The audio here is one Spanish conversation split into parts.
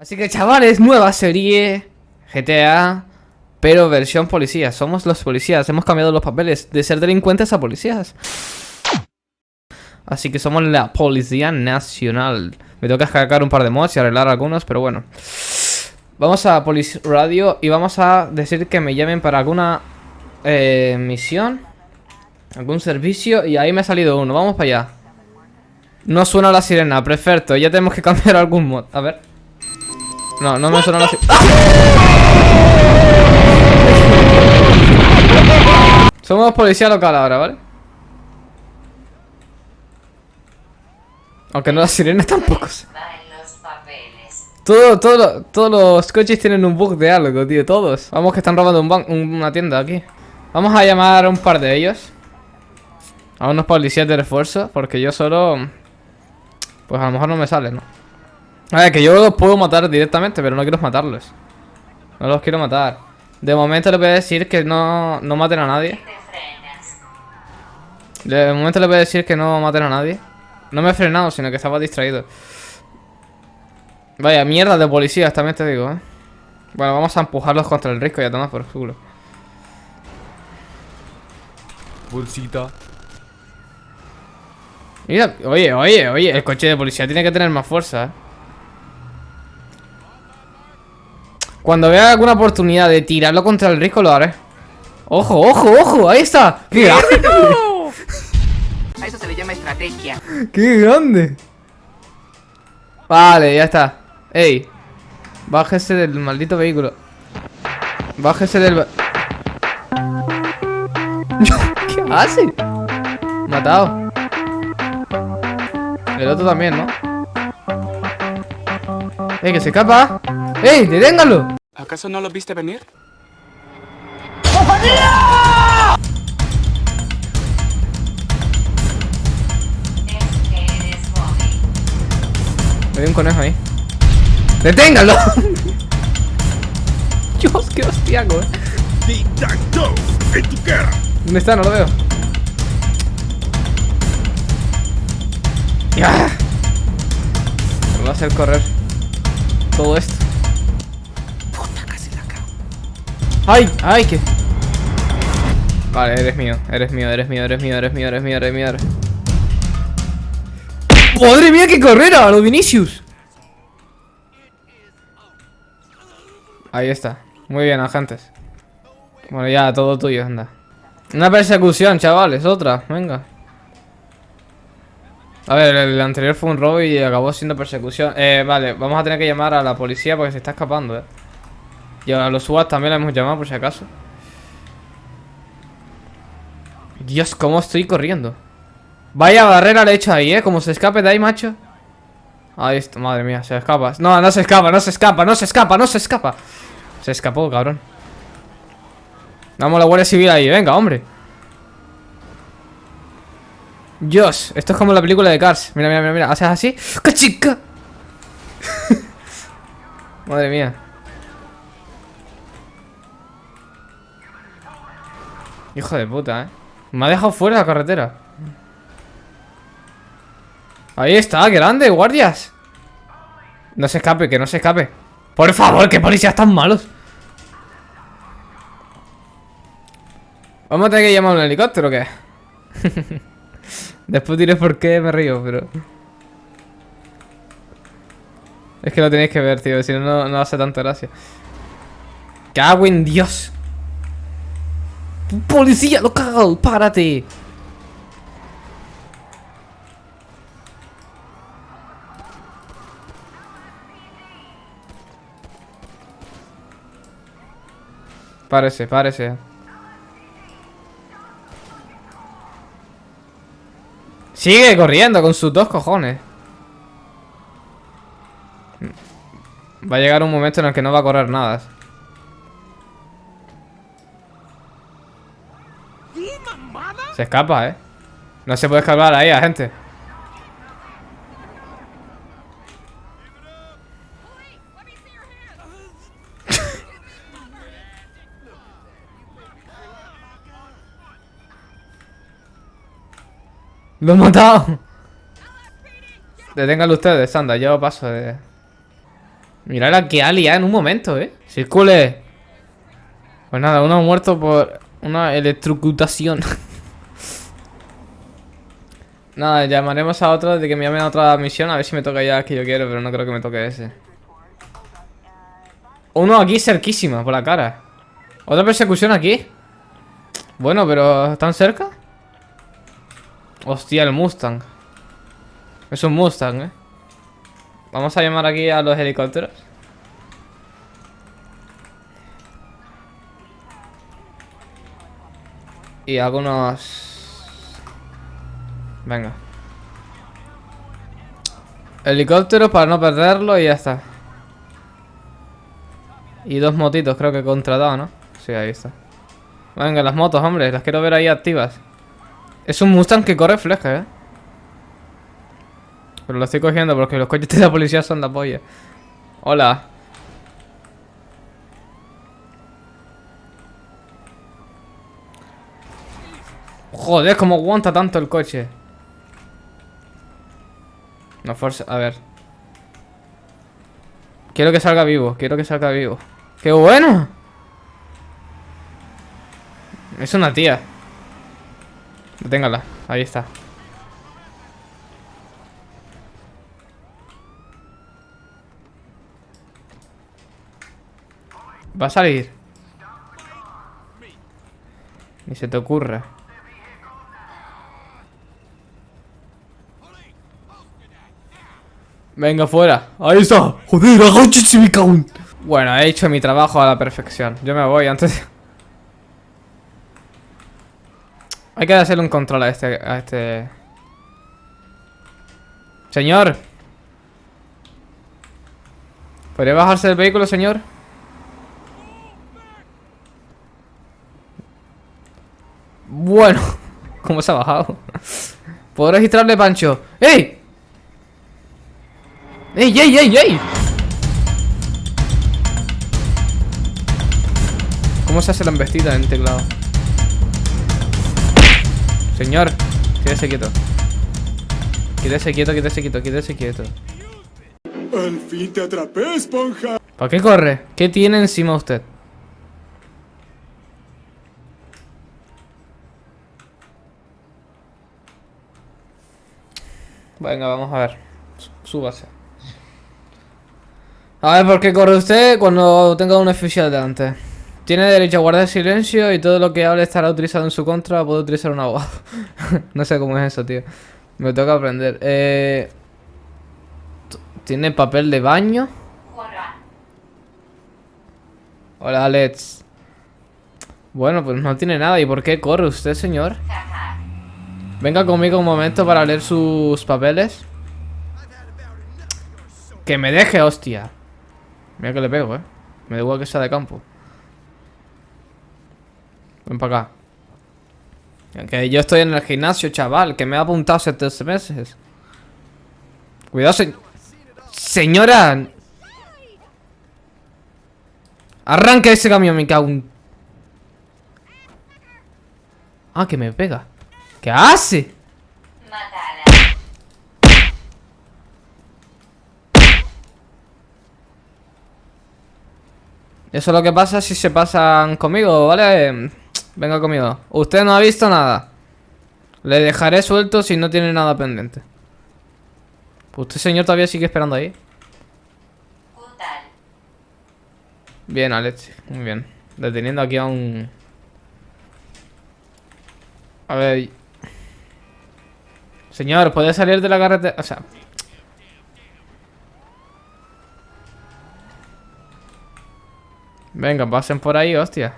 Así que chavales, nueva serie GTA, pero versión policía. Somos los policías, hemos cambiado los papeles de ser delincuentes a policías. Así que somos la Policía Nacional. Me toca descargar un par de mods y arreglar algunos, pero bueno. Vamos a Police Radio y vamos a decir que me llamen para alguna eh, misión, algún servicio y ahí me ha salido uno. Vamos para allá. No suena la sirena, perfecto. Ya tenemos que cambiar algún mod. A ver. No, no me suena la sirena. Somos policía local ahora, ¿vale? Aunque no las sirenas tampoco. sé. Todo, todo, todos los coches tienen un bug de algo, tío. Todos. Vamos que están robando un ban- una tienda aquí. Vamos a llamar a un par de ellos. A unos policías de refuerzo. Porque yo solo... Pues a lo mejor no me sale, ¿no? A ver, que yo los puedo matar directamente, pero no quiero matarlos. No los quiero matar. De momento le voy a decir que no, no maten a nadie. De momento le voy a decir que no maten a nadie. No me he frenado, sino que estaba distraído. Vaya, mierda de policías, también te digo, ¿eh? Bueno, vamos a empujarlos contra el risco y a tomar por culo. Bolsita. Mira, oye, oye, oye, el coche de policía tiene que tener más fuerza, ¿eh? Cuando vea alguna oportunidad de tirarlo contra el risco lo haré. ¡Ojo, ojo, ojo! ¡Ahí está! ¡Qué grande! A eso se le llama estrategia. ¡Qué grande! Vale, ya está. ¡Ey! Bájese del maldito vehículo. Bájese del... ¿Qué hace? Matado. El otro también, ¿no? ¡Ey, que se escapa! ¡Ey, deténgalo! ¿Acaso no lo viste venir? Me dio un conejo ahí. ¡Deténgalo! Dios, qué hostiaco, eh. Tic-tac-toe. En tu cara. ¿Dónde está? No lo veo. ¡Ya! Me va a hacer correr todo esto. ¡Ay! ¡Ay! ¿Qué? Vale, eres mío, eres mío, eres mío, eres mío, eres mío, eres mío, eres mío. Eres... ¡Madre mía, qué carrera! ¡A lo Vinicius! Ahí está. Muy bien, agentes. Bueno, ya, todo tuyo, anda. Una persecución, chavales, otra, venga. A ver, el anterior fue un robo y acabó siendo persecución. Eh, vale, vamos a tener que llamar a la policía porque se está escapando, eh. Y a los SWAT también la hemos llamado por si acaso. Dios, cómo estoy corriendo. Vaya barrera le he hecho ahí, eh. Como se escape de ahí, macho. Ahí está, madre mía, se escapa. No, no se escapa, no se escapa, no se escapa, no se escapa. Se escapó, cabrón. Vamos a la Guardia Civil ahí, venga, hombre. Dios, esto es como la película de Cars. Mira, mira, mira, mira. Haces así. ¡Cachica! Madre mía. Hijo de puta, eh. Me ha dejado fuera la carretera. Ahí está, grande, guardias. No se escape, que no se escape. Por favor, que policías tan malos. Vamos a tener que llamar a un helicóptero, ¿o qué? Después diré por qué me río, pero... Es que lo tenéis que ver, tío, si no, no, no hace tanta gracia. ¡Cago en Dios! ¡Policía local! ¡Párate! Párese, párese. Sigue corriendo con sus dos cojones. Va a llegar un momento en el que no va a correr nada. Se escapa, ¿eh? No se puede escapar ahí a gente. ¡Lo he matado! Deténganlo ustedes, anda, yo paso de... Mira la que ha en un momento, ¿eh? Circule. Pues nada, uno ha muerto por una electrocutación. nada, llamaremos a otro de que me llamen a otra misión a ver si me toca ya que yo quiero, pero no creo que me toque ese. Uno aquí cerquísima, por la cara. Otra persecución aquí. Bueno, pero ¿están cerca? Hostia, el Mustang. Es un Mustang, ¿eh? Vamos a llamar aquí a los helicópteros. Y algunos... Venga. Helicópteros para no perderlo y ya está. Y dos motitos creo que contratado, ¿no? Sí, ahí está. Venga, las motos, hombre. Las quiero ver ahí activas. Es un Mustang que corre fleje, ¿eh? Pero lo estoy cogiendo porque los coches de la policía son la polla. Hola. Joder, cómo aguanta tanto el coche. A ver. Quiero que salga vivo, quiero que salga vivo. ¡Qué bueno! Es una tía. Deténgala, ahí está. Va a salir. Ni se te ocurra. Venga, fuera. Ahí está. Joder, cabrón. Bueno, he hecho mi trabajo a la perfección. Yo me voy antes. Hay que hacerle un control a este... A este... Señor. ¿Podría bajarse del vehículo, señor? Bueno. ¿Cómo se ha bajado? ¿Puedo registrarle, Pancho? ¡Ey! ¡Ey, ey, ey, ey! ¿Cómo se hace la embestida en teclado? Señor, quédese quieto. Quédese quieto, quédese quieto, quédese quieto. Al fin te atrapé, esponja. ¿Para qué corre? ¿Qué tiene encima usted? Venga, vamos a ver. Súbase. A ver, ¿por qué corre usted cuando tenga un oficial delante? Tiene derecho a guardar silencio y todo lo que hable estará utilizado en su contra. Puede utilizar un abogado. no sé cómo es eso, tío. Me toca aprender. Eh... ¿Tiene papel de baño? Hola, Alex. Bueno, pues no tiene nada. ¿Y por qué corre usted, señor? Venga conmigo un momento para leer sus papeles. Que me deje, hostia. Mira que le pego, eh. Me da igual que sea de campo. Ven para acá. Que yo estoy en el gimnasio, chaval. Que me ha apuntado hace tres meses. Cuidado, se... Señora. Arranca ese camión, me cago. Ah, que me pega. ¿Qué hace? Eso es lo que pasa si se pasan conmigo, ¿vale? Venga conmigo. Usted no ha visto nada. Le dejaré suelto si no tiene nada pendiente. Usted, señor, todavía sigue esperando ahí. Bien, Alex. Muy bien. Deteniendo aquí a un... A ver... Señor, ¿puede salir de la carretera? O sea... Venga, pasen por ahí, hostia.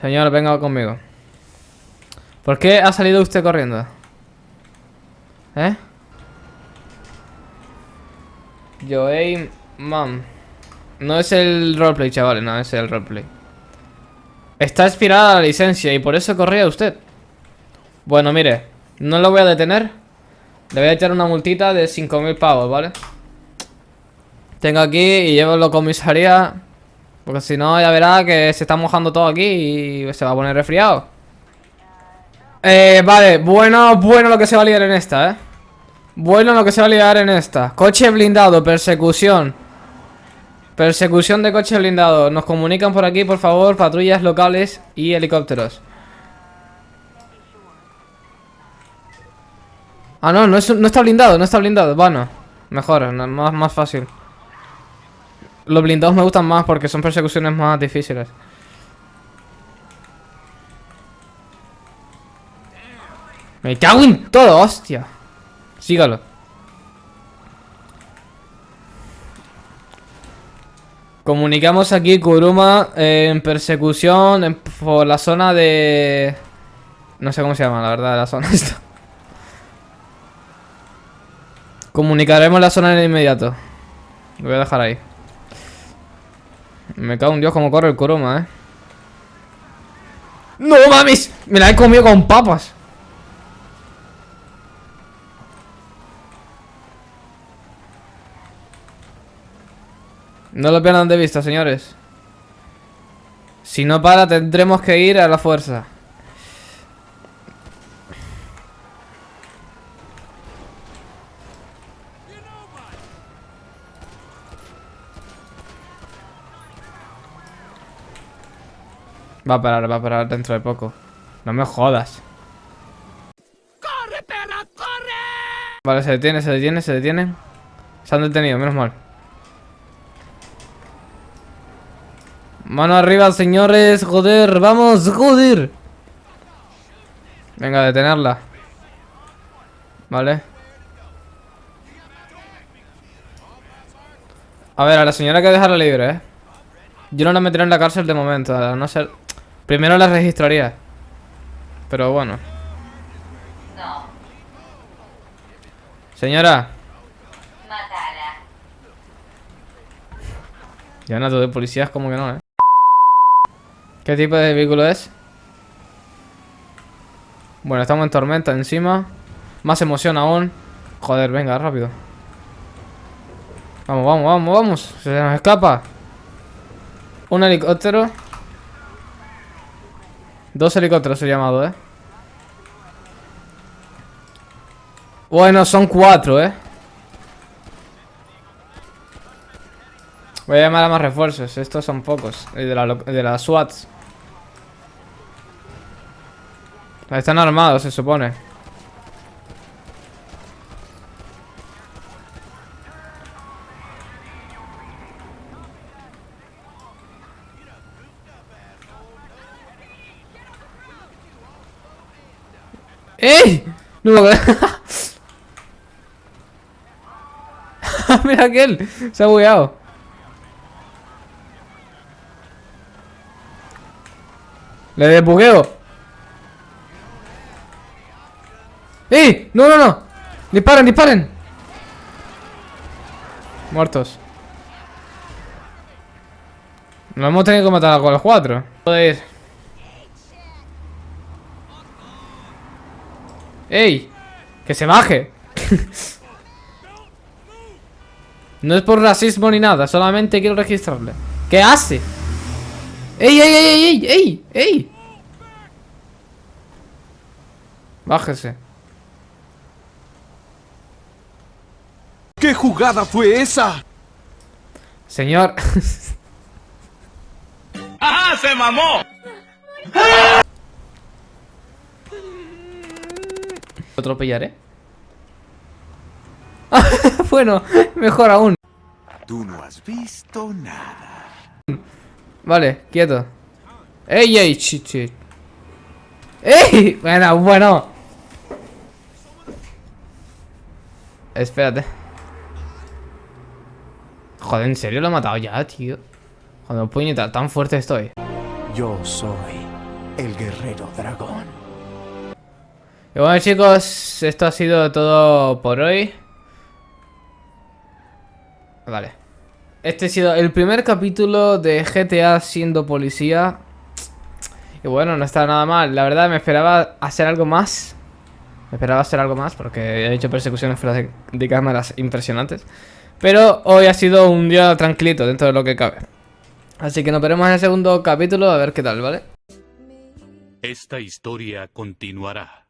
Señor, venga conmigo. ¿Por qué ha salido usted corriendo? ¿Eh? Joey Mam. No es el roleplay, chavales, no es el roleplay. Está expirada la licencia y por eso corría usted. Bueno, mire, no lo voy a detener. Le voy a echar una multita de 5.000 pavos, ¿vale? Tengo aquí y llevo la comisaría. Porque si no, ya verá que se está mojando todo aquí y se va a poner resfriado. Eh, vale, bueno, bueno lo que se va a liar en esta, ¿eh? Bueno, lo que se va a liar en esta. Coche blindado, persecución. Persecución de coche blindado. Nos comunican por aquí, por favor, patrullas locales y helicópteros. Ah, no, no, es, no está blindado, no está blindado. Bueno, mejor, más, más fácil. Los blindados me gustan más porque son persecuciones más difíciles. Me cago en todo, hostia. Sígalo. Comunicamos aquí Kuruma en persecución por la zona de... No sé cómo se llama, la verdad, la zona esta. Comunicaremos la zona en inmediato. Lo voy a dejar ahí. Me cago en Dios como corre el Kuruma, eh. ¡No mames! Me la he comido con papas. No lo pierdan de vista, señores. Si no para, tendremos que ir a la fuerza. Va a parar, va a parar dentro de poco. No me jodas. ¡Corre, perra, corre! Vale, se detiene, se detiene, se detiene. Se han detenido, menos mal. Mano arriba, señores. Joder, vamos, joder. Venga, detenerla. Vale. A ver, a la señora hay que dejarla libre, ¿eh? Yo no la meteré en la cárcel de momento, a no ser... Primero la registraría. Pero bueno. Señora. Ya no, de policías como que no, ¿eh? ¿Qué tipo de vehículo es? Bueno, estamos en tormenta encima. Más emoción aún. Joder, venga, rápido. Vamos, vamos, vamos, vamos. Se nos escapa. Un helicóptero. Dos helicópteros he llamado, ¿eh? Bueno, son cuatro, ¿eh? Voy a llamar a más refuerzos. Estos son pocos. De la, de la SWAT. Están armados, se supone. ¡Ey! No me acuerdo. Mira aquel. Se ha bugueado. Le desbugueo. ¡Ey! ¡No, no, no! ¡Disparen, disparen! Muertos. Nos hemos tenido que matar con los cuatro. Joder. ¡Ey! ¡Que se baje! no es por racismo ni nada, solamente quiero registrarle. ¿Qué hace? ¡Ey, ey, ey, ey, ey! ¡Ey! Bájese. ¿Qué jugada fue esa? Señor. ¡Ajá, se mamó! Lo atropellaré. bueno, mejor aún. Tú no has visto nada. Vale, quieto. ¡Ey, ey! ¡Ey! Bueno, bueno. Espérate. Joder, ¿en serio lo he matado ya, tío? Joder, puñeta, tan fuerte estoy. Yo soy el guerrero dragón. Y bueno chicos, esto ha sido todo por hoy. Vale. Este ha sido el primer capítulo de GTA siendo policía. Y bueno, no está nada mal. La verdad me esperaba hacer algo más. Me esperaba hacer algo más porque he hecho persecuciones fuera de, de cámaras impresionantes. Pero hoy ha sido un día tranquilito dentro de lo que cabe. Así que nos veremos en el segundo capítulo a ver qué tal, ¿vale? Esta historia continuará.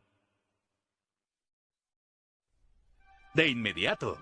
De inmediato.